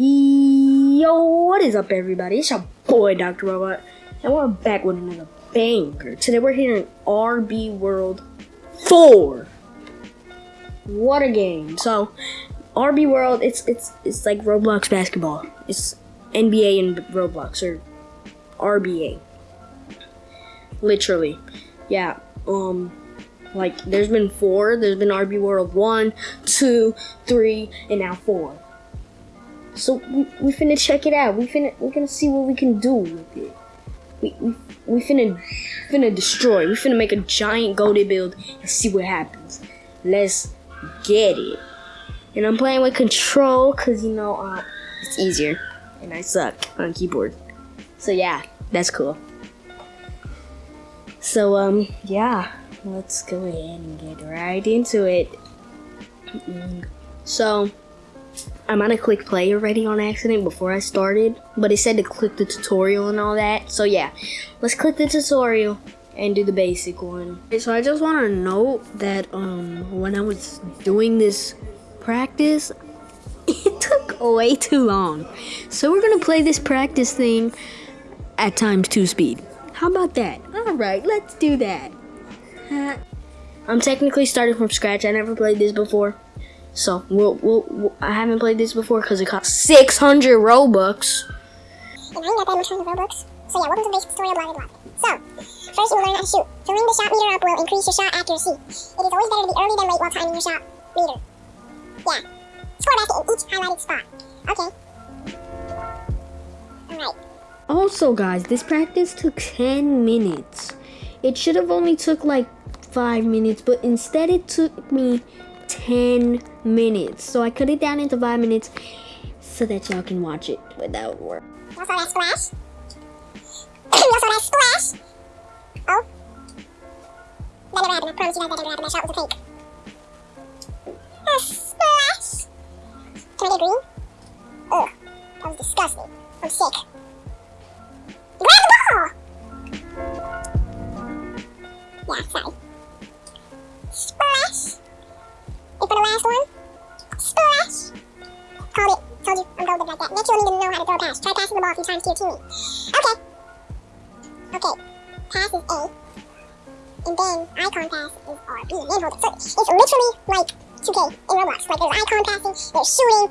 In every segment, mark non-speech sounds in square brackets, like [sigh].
Yo, what is up, everybody? It's your boy, Dr. Robot, and we're back with another banger. Today we're here in RB World 4. What a game. So, RB World, it's it's it's like Roblox basketball. It's NBA and Roblox, or RBA. Literally. Yeah, um, like, there's been four. There's been RB World 1, 2, 3, and now 4. So we, we finna check it out. We finna we gonna see what we can do with it. We we, we finna finna destroy. We finna make a giant goldie build and see what happens. Let's get it. And I'm playing with control cause you know uh, it's easier and I suck on keyboard. So yeah, that's cool. So um yeah, let's go ahead and get right into it. So I might have clicked play already on accident before I started, but it said to click the tutorial and all that. So yeah, let's click the tutorial and do the basic one. Okay, so I just want to note that um when I was doing this practice, [laughs] it took way too long. So we're gonna play this practice thing at times two speed. How about that? All right, let's do that. [laughs] I'm technically starting from scratch. I never played this before. So we'll, we'll, we'll I haven't played this before because it costs 600 Robux. And I ain't got that much Robux. So yeah, welcome to the basic tutorial, blah blah blah. So, first you will learn how to shoot. Filling the shot meter up will increase your shot accuracy. It is always better to be early than late while timing your shot meter. Yeah. Score basket in each highlighted spot. Okay. Alright. Also guys, this practice took 10 minutes. It should have only took like 5 minutes, but instead it took me 10 minutes. So I cut it down into 5 minutes so that y'all can watch it without work. You also that splash. you also that splash. Oh. That never happened. I promise you guys that never happened. That shot was a fake. A splash. Can I get green? Ugh. That was disgusting. I'm sick. Grab the ball! Yeah, sorry. Splash. And for the last one, splash. Called it. Told you I'm golden like that. Next, you'll need to know how to throw a pass. Try passing the ball a few times to your teammate. Okay. Okay. Pass is A. And then icon pass is RB. Man, hold it. So it's literally like 2K in Roblox. Like there's icon passing, there's shooting.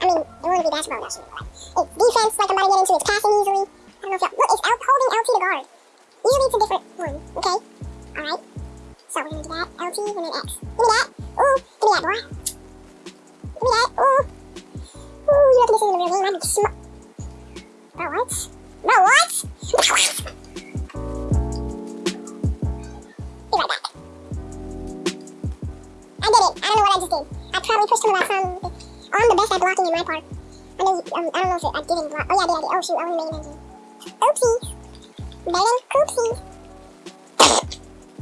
I mean, it wouldn't be basketball without shooting. Like, it's defense, like I'm about to get into. It's passing easily. I don't know if y'all... Look, it's L holding LT to guard. Usually it's a different one, okay? Alright. So we're gonna do that. LT and then X. Give me that. That, boy. Ooh. Ooh, you reckon this isn't a real game? I need to smoke. Bro, what? Bro, what? Be back. I did it. I don't know what I just did. I probably pushed him about some... Oh, I'm the best at blocking in my part. I um, I don't know if it, I didn't block. Oh, yeah, I did, I did. Oh, shoot, I an engine. Oopsie. Bellin, oopsie.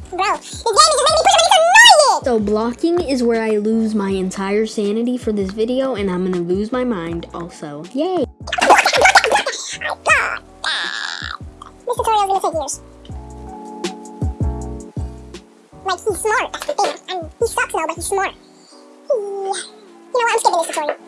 [coughs] Bro, this game is just making me push him So blocking is where I lose my entire sanity for this video and I'm gonna lose my mind also. Yay! This tutorial is gonna take years. Like, he's smart, [laughs] that's the thing. I mean, he sucks though, but he's smart. You know what, I'm skipping this tutorial.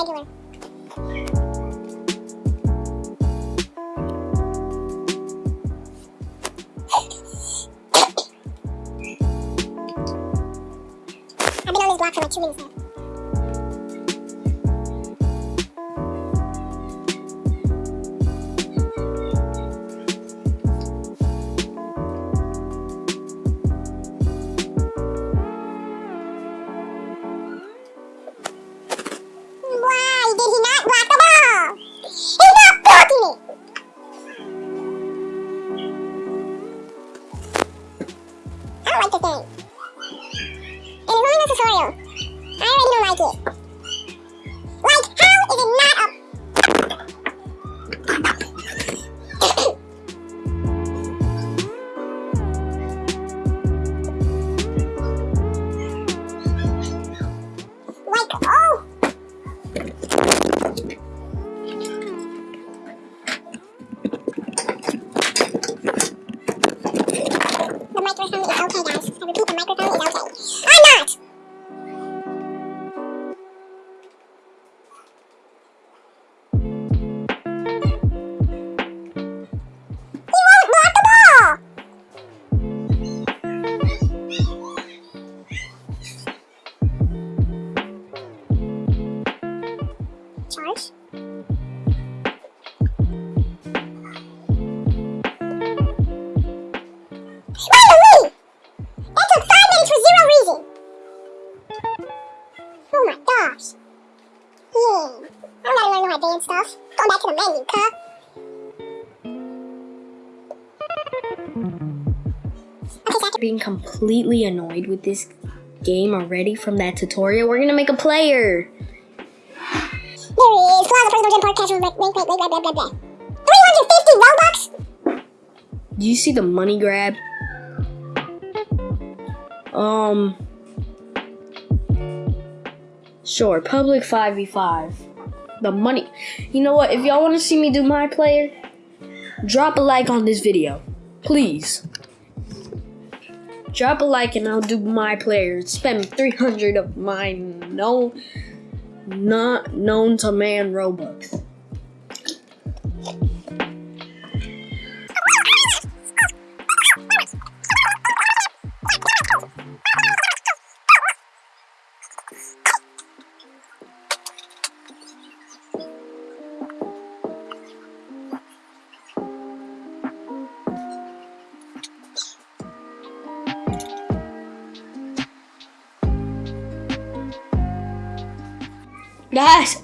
Regular. Being completely annoyed with this game already from that tutorial. We're gonna make a player. There is. Plaza Personal Gym Park Casual Rank Rank Blah blah blah blah. 350 Robux? Do you see the money grab? Um. Sure, public 5v5. The money. You know what? If y'all want to see me do my player, drop a like on this video. Please. Drop a like and I'll do my player. Spend 300 of my no, not known to man Robux.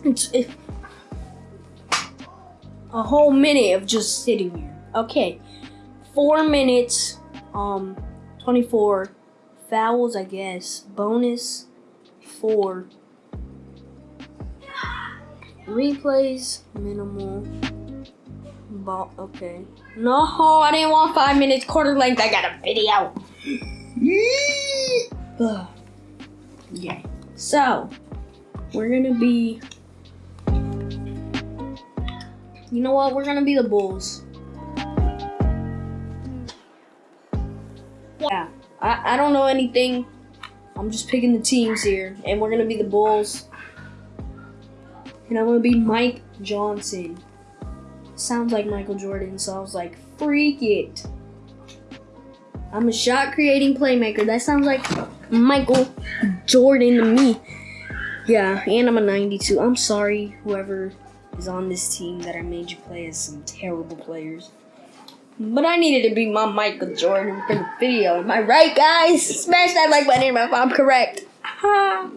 It's, it, a whole minute of just sitting here. Okay, four minutes, um, 24 fouls, I guess. Bonus, four. Replays, minimal. Ball, okay. No, I didn't want five minutes, quarter length. I got a video. Yeah. So, we're gonna be. You know what? We're gonna be the Bulls. Yeah. I, I don't know anything. I'm just picking the teams here. And we're gonna be the Bulls. And I'm gonna be Mike Johnson. Sounds like Michael Jordan, so I was like, freak it. I'm a shot creating playmaker. That sounds like Michael Jordan to me. Yeah, and I'm a 92. I'm sorry, whoever is on this team that I made you play as some terrible players. But I needed to be my Michael Jordan for the video. Am I right, guys? Smash that like button if I'm correct. [sighs]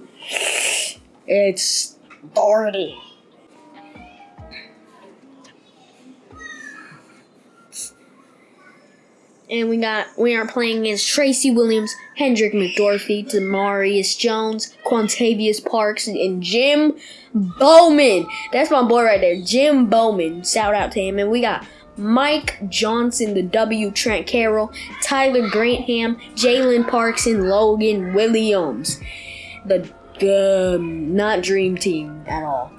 it's started. And we got we are playing against Tracy Williams, Hendrick McDorphy, Demarius Jones, Quantavius Parks, and Jim Bowman. That's my boy right there, Jim Bowman. Shout out to him. And we got Mike Johnson, the W, Trent Carroll, Tyler Grantham, Jalen Parks, and Logan Williams. The um, not dream team at all.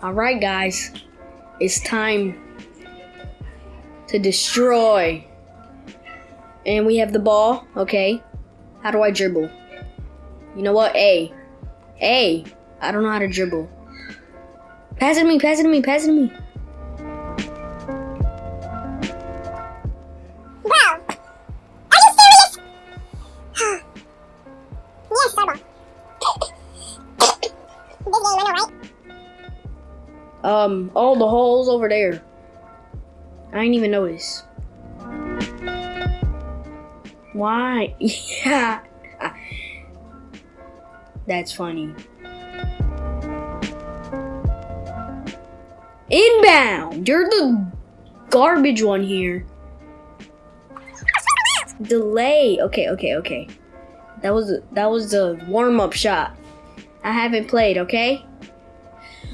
All right, guys it's time to destroy. And we have the ball. Okay. How do I dribble? You know what? A. A. I don't know how to dribble. Pass it to me, pass it to me, pass it to me. Um, all the holes over there. I didn't even notice. Why? [laughs] Yeah. That's funny. Inbound! You're the garbage one here. Delay. Okay, okay, okay. That was that was the warm up shot. I haven't played. Okay.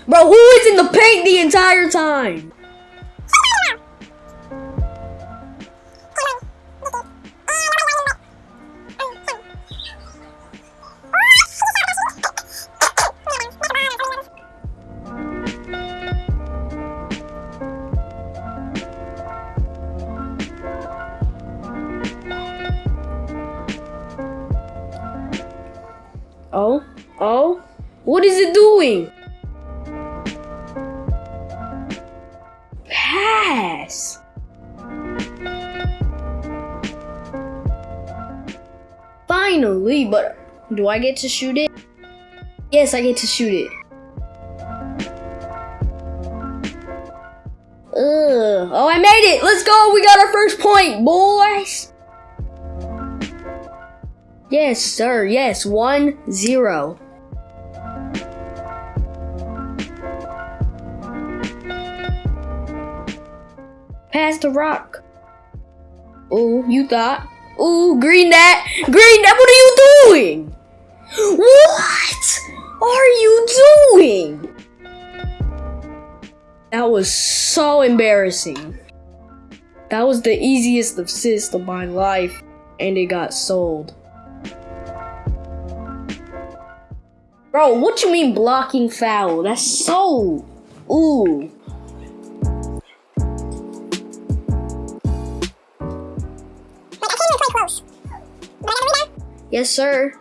Bro, who is in the paint the entire time? Pass. Finally, but do I get to shoot it? Yes, I get to shoot it. Ugh. Oh, I made it! Let's go! We got our first point, boys! Yes, sir. Yes, one zero. Pass the rock. Ooh, you thought. Ooh, green that. Green that. What are you doing? What are you doing? That was so embarrassing. That was the easiest assist of my life, and it got sold. Bro, what you mean blocking foul? That's so. Ooh. Yes, sir.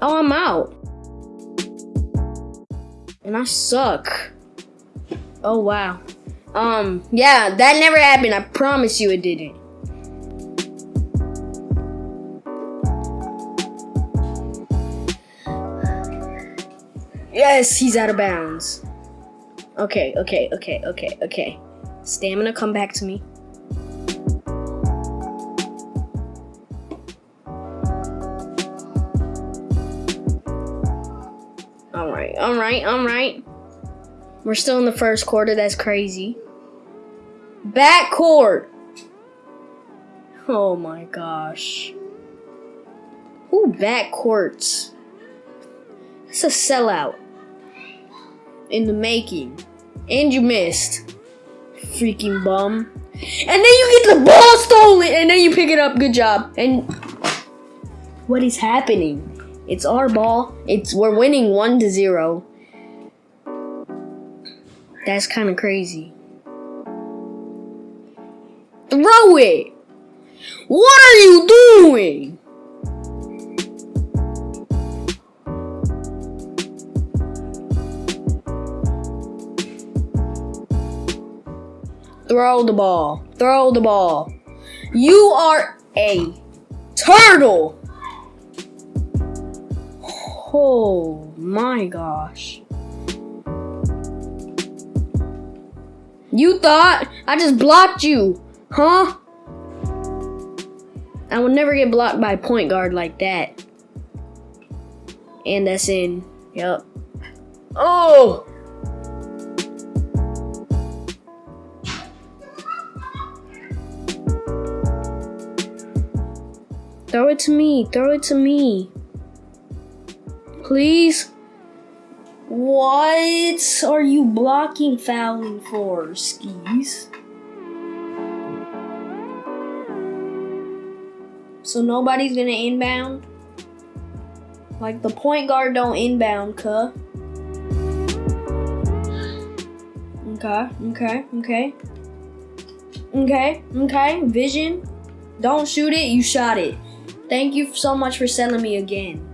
Oh, I'm out. And I suck. Oh, wow. Um, yeah, that never happened. I promise you it didn't. Yes, he's out of bounds. Okay, okay, okay, okay, okay. Stamina, come back to me. Alright, alright, alright. We're still in the first quarter, that's crazy. Back court! Oh my gosh. Who back courts? It's a sellout. In the making. And you missed. Freaking bum. And then you get the ball stolen and then you pick it up. Good job. And what is happening? It's our ball. It's we're winning one to zero. That's kind of crazy. Throw it. What are you doing? Throw the ball. Throw the ball. You are a turtle. Oh my gosh. You thought I just blocked you, huh? I would never get blocked by a point guard like that. And that's in. Yep. Oh! Throw it to me. Throw it to me. Please. What are you blocking fouling for, skis? So nobody's gonna inbound? Like the point guard don't inbound, cuh. Okay, okay, okay. Okay, okay, vision. Don't shoot it, you shot it. Thank you so much for selling me again.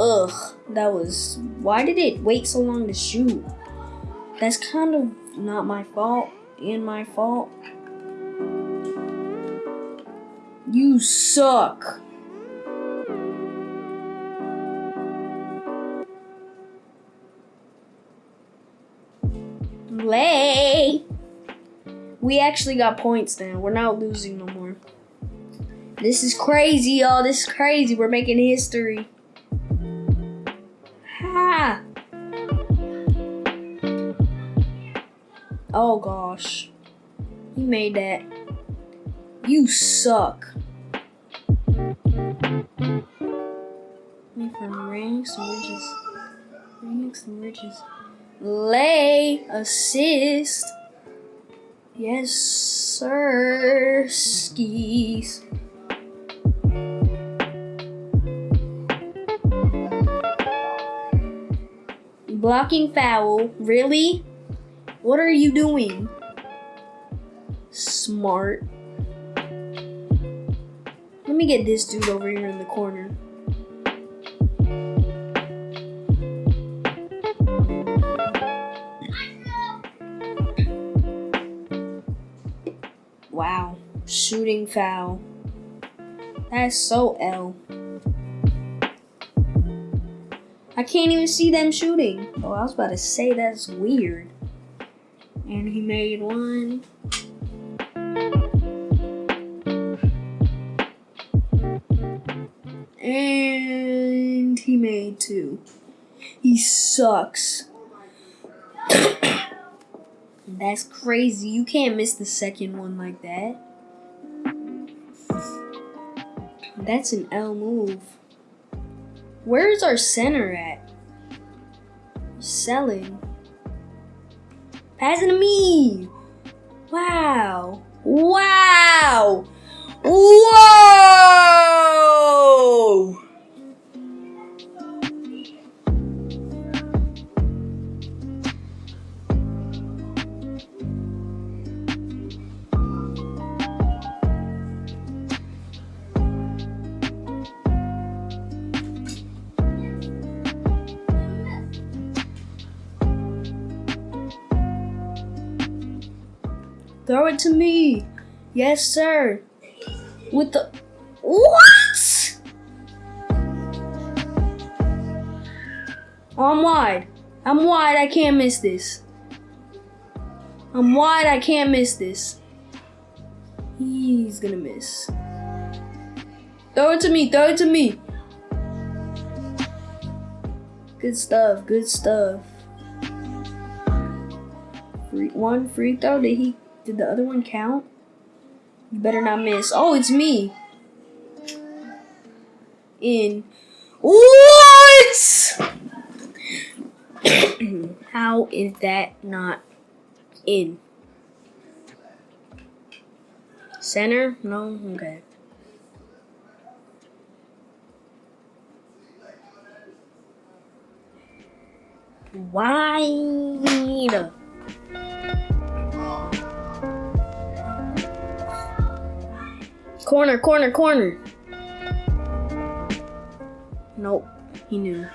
Ugh, that was. Why did it wait so long to shoot? That's kind of not my fault and my fault. You suck. Lay. We actually got points now. We're not losing no more. This is crazy, y'all. This is crazy. We're making history. Gosh. He made that. You suck. Me from ranks and riches. Ranks and riches. Lay assist. Yes, sir. Skis. Blocking foul. Really? What are you doing? Smart. Let me get this dude over here in the corner. Wow. Shooting foul. That's so L. I can't even see them shooting. Oh, I was about to say that's weird. And he made one. And he made two. He sucks. [coughs] That's crazy. You can't miss the second one like that. That's an L move. Where is our center at? Selling. Passing to me. Wow. Wow. Whoa. Throw it to me. Yes, sir. With the what? Oh, I'm wide. I'm wide. I can't miss this. I'm wide. I can't miss this. He's gonna miss. Throw it to me. Throw it to me. Good stuff. Good stuff. Free, one free throw. Did he? Did the other one count? You better not miss. Oh, it's me. In. What? [coughs] How is that not in? Center? No? Okay. Wide. Corner, corner, corner. Nope, he knew.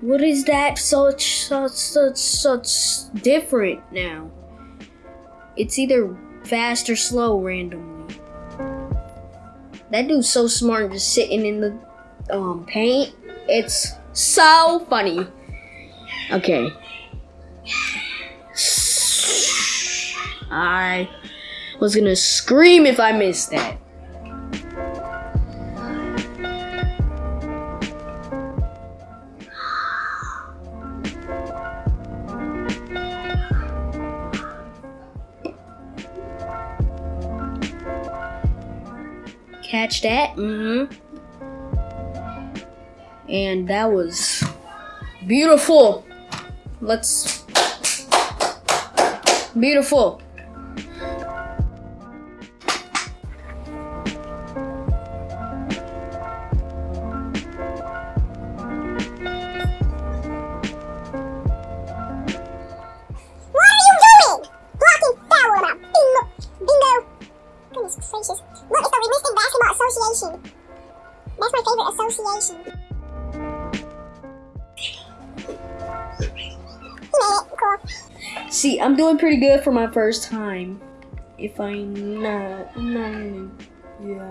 What is that such such such such different now? It's either fast or slow randomly. That dude's so smart just sitting in the um paint. It's so funny. Okay. I was gonna scream if I missed that. Catch that? Mm hmm. And that was beautiful. Let's. Beautiful. Pretty good for my first time. If I'm not, not yeah.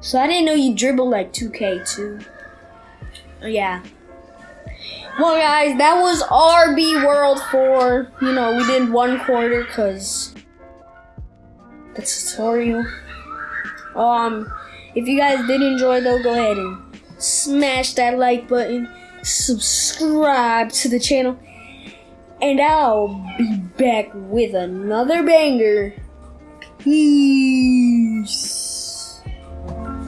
So I didn't know you dribble like 2K too. Yeah. Well, guys, that was RB World 4. You know, we did one quarter because the tutorial. Um, if you guys did enjoy, though, go ahead and smash that like button, subscribe to the channel, and I'll be back with another banger. Peace.